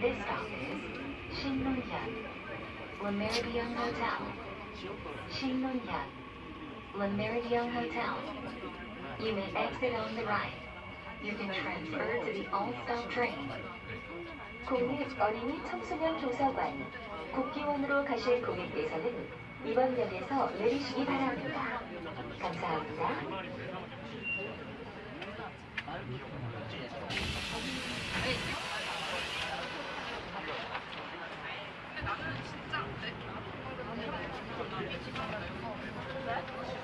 This stop is 신논현, Le Meridien Hotel. 신논현, Le Meridien Hotel. You may exit on the right. You can transfer to the all-stop train. 국립 어린이 청소년 도서관 국기원으로 가실 고객께서는 이번 역에서 내리시기 바랍니다. 감사합니다. 왜 내가 다른 거